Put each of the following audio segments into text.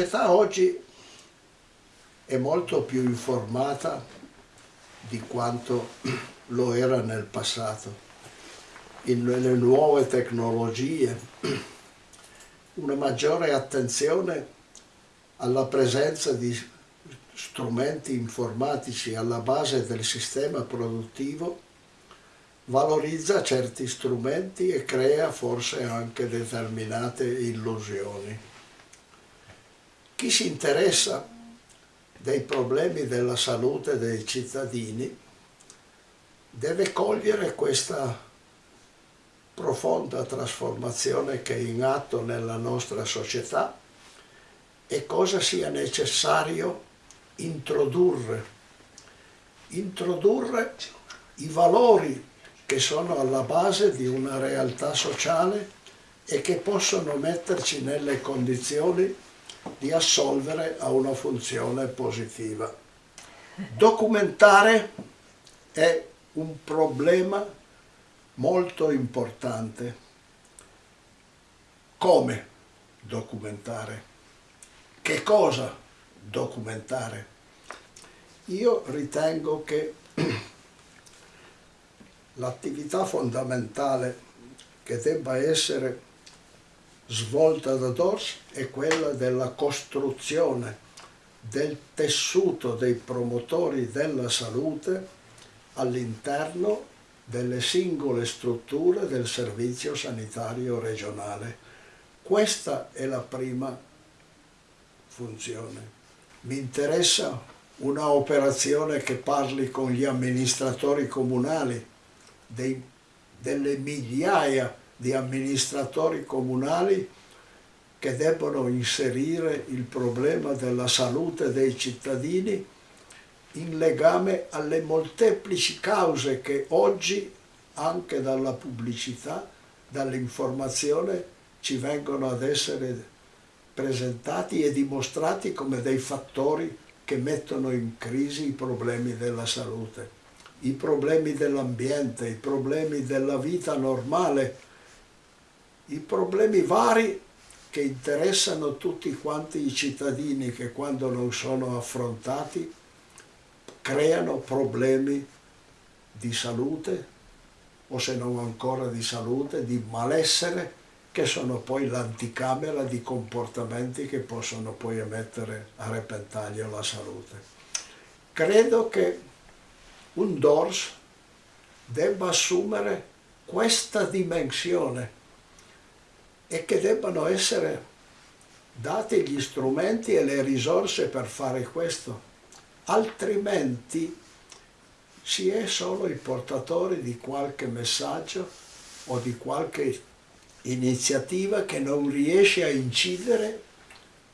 società oggi è molto più informata di quanto lo era nel passato. In, nelle nuove tecnologie, una maggiore attenzione alla presenza di strumenti informatici alla base del sistema produttivo valorizza certi strumenti e crea forse anche determinate illusioni. Chi si interessa dei problemi della salute dei cittadini deve cogliere questa profonda trasformazione che è in atto nella nostra società e cosa sia necessario introdurre. Introdurre i valori che sono alla base di una realtà sociale e che possono metterci nelle condizioni di assolvere a una funzione positiva. Documentare è un problema molto importante. Come documentare? Che cosa documentare? Io ritengo che l'attività fondamentale che debba essere svolta da DORS è quella della costruzione del tessuto dei promotori della salute all'interno delle singole strutture del servizio sanitario regionale. Questa è la prima funzione. Mi interessa una operazione che parli con gli amministratori comunali, dei, delle migliaia di amministratori comunali che debbono inserire il problema della salute dei cittadini in legame alle molteplici cause che oggi anche dalla pubblicità, dall'informazione ci vengono ad essere presentati e dimostrati come dei fattori che mettono in crisi i problemi della salute i problemi dell'ambiente, i problemi della vita normale, i problemi vari che interessano tutti quanti i cittadini che quando non sono affrontati creano problemi di salute o se non ancora di salute, di malessere che sono poi l'anticamera di comportamenti che possono poi mettere a repentaglio la salute. Credo che un DORS debba assumere questa dimensione e che debbano essere dati gli strumenti e le risorse per fare questo, altrimenti si è solo i portatori di qualche messaggio o di qualche iniziativa che non riesce a incidere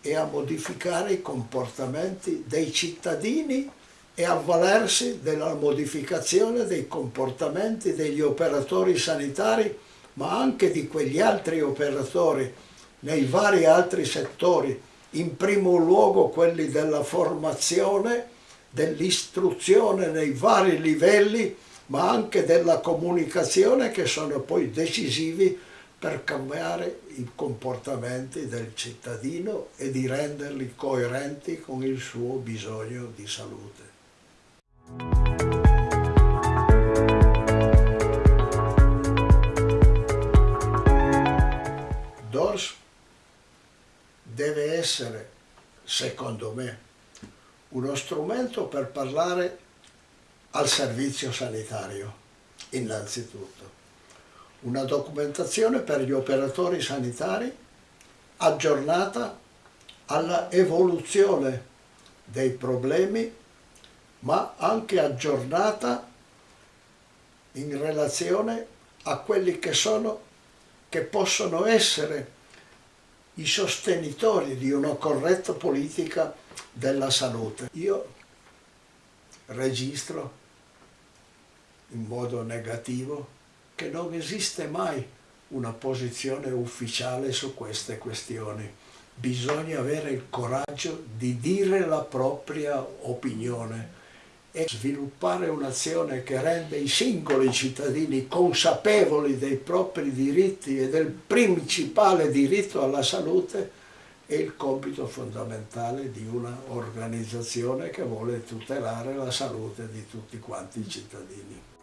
e a modificare i comportamenti dei cittadini e avvalersi della modificazione dei comportamenti degli operatori sanitari, ma anche di quegli altri operatori nei vari altri settori, in primo luogo quelli della formazione, dell'istruzione nei vari livelli, ma anche della comunicazione che sono poi decisivi per cambiare i comportamenti del cittadino e di renderli coerenti con il suo bisogno di salute. Essere, secondo me, uno strumento per parlare al servizio sanitario, innanzitutto. Una documentazione per gli operatori sanitari aggiornata alla evoluzione dei problemi ma anche aggiornata in relazione a quelli che sono, che possono essere i sostenitori di una corretta politica della salute. Io registro in modo negativo che non esiste mai una posizione ufficiale su queste questioni. Bisogna avere il coraggio di dire la propria opinione e sviluppare un'azione che rende i singoli cittadini consapevoli dei propri diritti e del principale diritto alla salute è il compito fondamentale di un'organizzazione che vuole tutelare la salute di tutti quanti i cittadini.